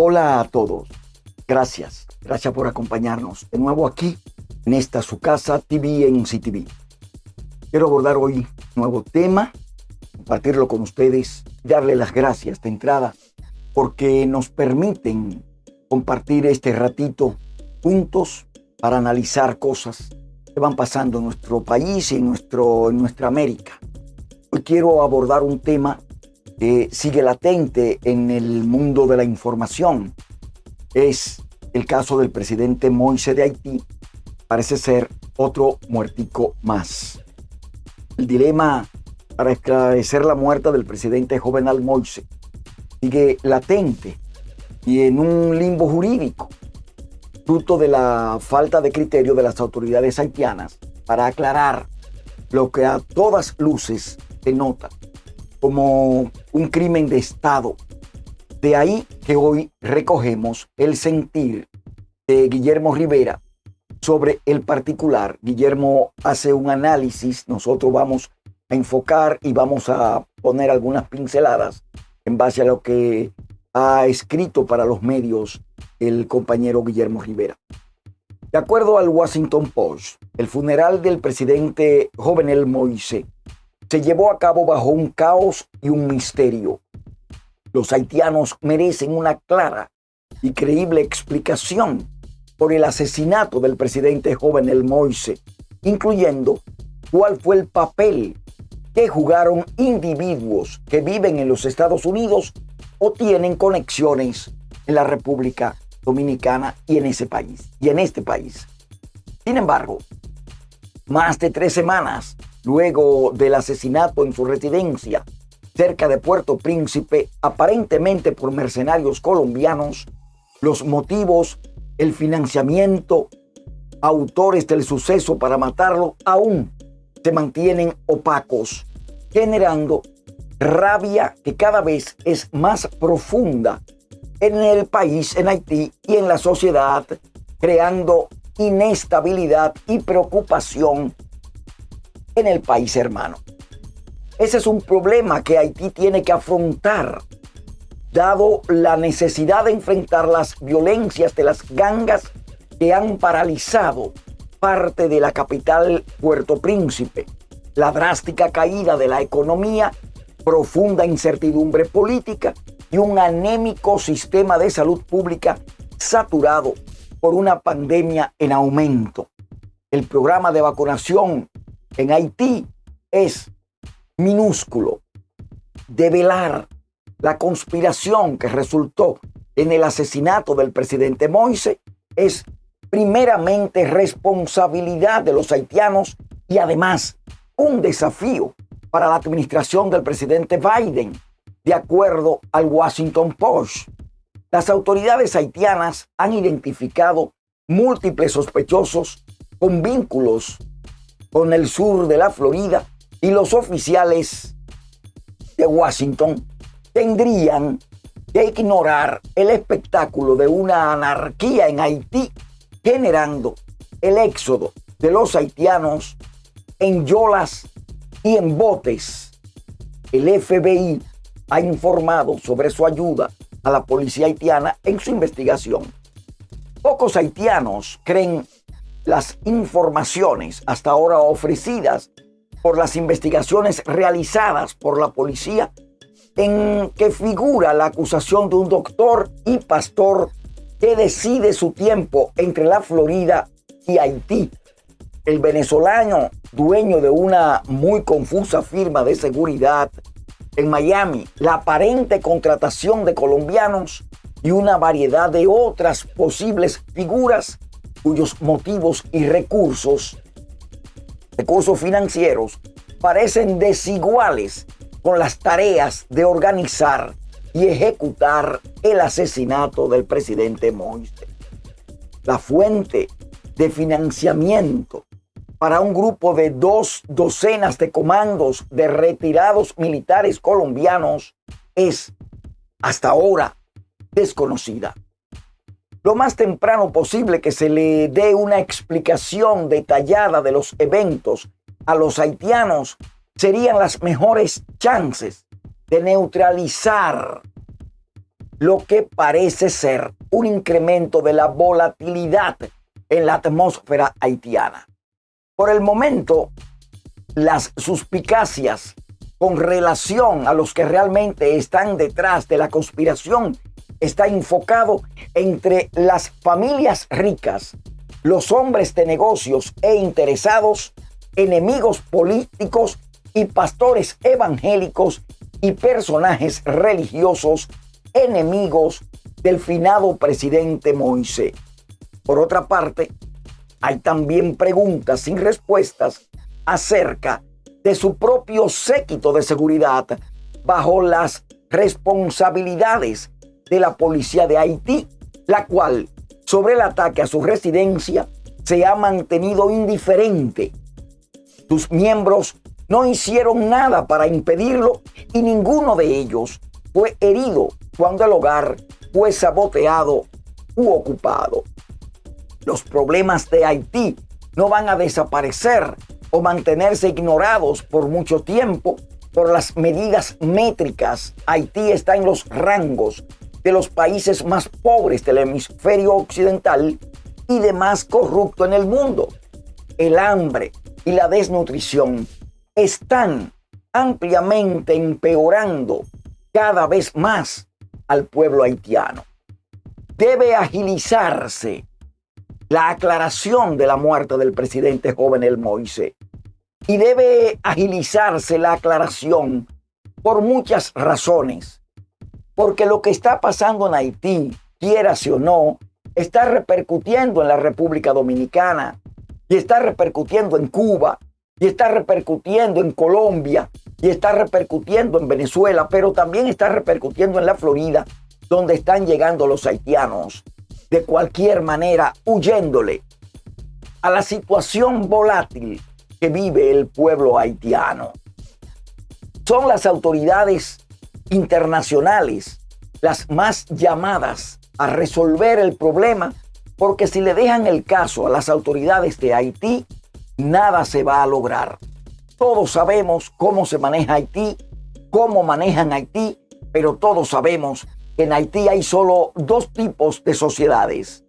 Hola a todos. Gracias. Gracias por acompañarnos de nuevo aquí en esta su casa TV en CTV. Quiero abordar hoy un nuevo tema, compartirlo con ustedes, darle las gracias de entrada porque nos permiten compartir este ratito juntos para analizar cosas que van pasando en nuestro país y en, nuestro, en nuestra América. Hoy quiero abordar un tema que sigue latente en el mundo de la información. Es el caso del presidente Moise de Haití. Parece ser otro muertico más. El dilema para esclarecer la muerte del presidente Jovenal Moise sigue latente y en un limbo jurídico, fruto de la falta de criterio de las autoridades haitianas para aclarar lo que a todas luces denota como un crimen de Estado. De ahí que hoy recogemos el sentir de Guillermo Rivera sobre el particular. Guillermo hace un análisis, nosotros vamos a enfocar y vamos a poner algunas pinceladas en base a lo que ha escrito para los medios el compañero Guillermo Rivera. De acuerdo al Washington Post, el funeral del presidente Jovenel Moise se llevó a cabo bajo un caos y un misterio. Los haitianos merecen una clara y creíble explicación por el asesinato del presidente joven El Moise, incluyendo cuál fue el papel que jugaron individuos que viven en los Estados Unidos o tienen conexiones en la República Dominicana y en ese país, y en este país. Sin embargo, más de tres semanas luego del asesinato en su residencia cerca de Puerto Príncipe, aparentemente por mercenarios colombianos, los motivos, el financiamiento, autores del suceso para matarlo aún se mantienen opacos, generando rabia que cada vez es más profunda en el país, en Haití y en la sociedad, creando inestabilidad y preocupación en el país hermano. Ese es un problema que Haití tiene que afrontar, dado la necesidad de enfrentar las violencias de las gangas que han paralizado parte de la capital Puerto Príncipe, la drástica caída de la economía, profunda incertidumbre política y un anémico sistema de salud pública saturado por una pandemia en aumento. El programa de vacunación en Haití es minúsculo. Develar la conspiración que resultó en el asesinato del presidente Moise es primeramente responsabilidad de los haitianos y además un desafío para la administración del presidente Biden, de acuerdo al Washington Post. Las autoridades haitianas han identificado múltiples sospechosos con vínculos con el sur de la Florida y los oficiales de Washington tendrían que ignorar el espectáculo de una anarquía en Haití generando el éxodo de los haitianos en yolas y en botes. El FBI ha informado sobre su ayuda a la policía haitiana en su investigación. Pocos haitianos creen las informaciones hasta ahora ofrecidas por las investigaciones realizadas por la policía en que figura la acusación de un doctor y pastor que decide su tiempo entre la Florida y Haití. El venezolano, dueño de una muy confusa firma de seguridad en Miami, la aparente contratación de colombianos y una variedad de otras posibles figuras cuyos motivos y recursos, recursos financieros, parecen desiguales con las tareas de organizar y ejecutar el asesinato del presidente Moise. La fuente de financiamiento para un grupo de dos docenas de comandos de retirados militares colombianos es hasta ahora desconocida lo más temprano posible que se le dé una explicación detallada de los eventos a los haitianos serían las mejores chances de neutralizar lo que parece ser un incremento de la volatilidad en la atmósfera haitiana. Por el momento, las suspicacias con relación a los que realmente están detrás de la conspiración está enfocado entre las familias ricas, los hombres de negocios e interesados, enemigos políticos y pastores evangélicos y personajes religiosos enemigos del finado presidente Moisés. Por otra parte, hay también preguntas sin respuestas acerca de su propio séquito de seguridad bajo las responsabilidades de la policía de Haití, la cual, sobre el ataque a su residencia, se ha mantenido indiferente. Sus miembros no hicieron nada para impedirlo y ninguno de ellos fue herido cuando el hogar fue saboteado u ocupado. Los problemas de Haití no van a desaparecer o mantenerse ignorados por mucho tiempo por las medidas métricas. Haití está en los rangos de los países más pobres del hemisferio occidental y de más corrupto en el mundo. El hambre y la desnutrición están ampliamente empeorando cada vez más al pueblo haitiano. Debe agilizarse la aclaración de la muerte del presidente joven El Moise. Y debe agilizarse la aclaración por muchas razones. Porque lo que está pasando en Haití, quieras o no, está repercutiendo en la República Dominicana y está repercutiendo en Cuba y está repercutiendo en Colombia y está repercutiendo en Venezuela, pero también está repercutiendo en la Florida, donde están llegando los haitianos de cualquier manera huyéndole a la situación volátil que vive el pueblo haitiano. Son las autoridades internacionales las más llamadas a resolver el problema porque si le dejan el caso a las autoridades de Haití, nada se va a lograr. Todos sabemos cómo se maneja Haití, cómo manejan Haití, pero todos sabemos que en Haití hay solo dos tipos de sociedades.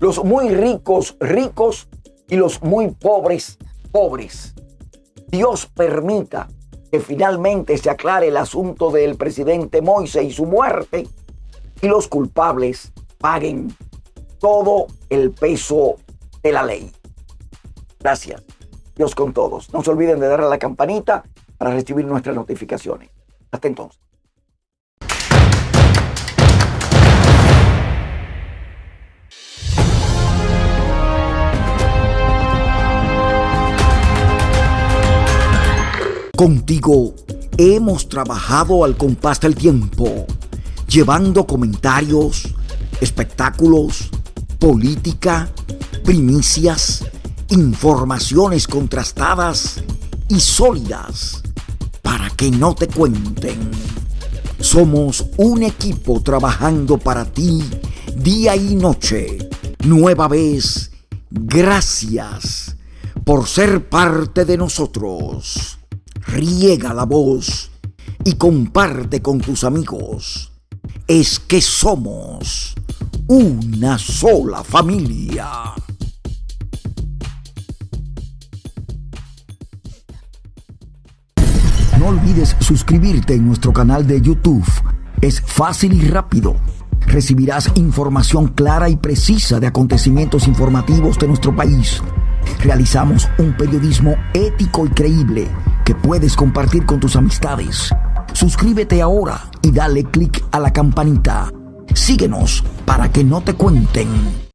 Los muy ricos, ricos y los muy pobres, pobres. Dios permita que finalmente se aclare el asunto del presidente Moise y su muerte y los culpables paguen todo el peso de la ley. Gracias. Dios con todos. No se olviden de darle a la campanita para recibir nuestras notificaciones. Hasta entonces. Contigo hemos trabajado al compás del tiempo, llevando comentarios, espectáculos, política, primicias, informaciones contrastadas y sólidas para que no te cuenten. Somos un equipo trabajando para ti día y noche. Nueva vez, gracias por ser parte de nosotros. Riega la voz y comparte con tus amigos. Es que somos una sola familia. No olvides suscribirte en nuestro canal de YouTube. Es fácil y rápido. Recibirás información clara y precisa de acontecimientos informativos de nuestro país. Realizamos un periodismo ético y creíble que puedes compartir con tus amistades. Suscríbete ahora y dale clic a la campanita. Síguenos para que no te cuenten.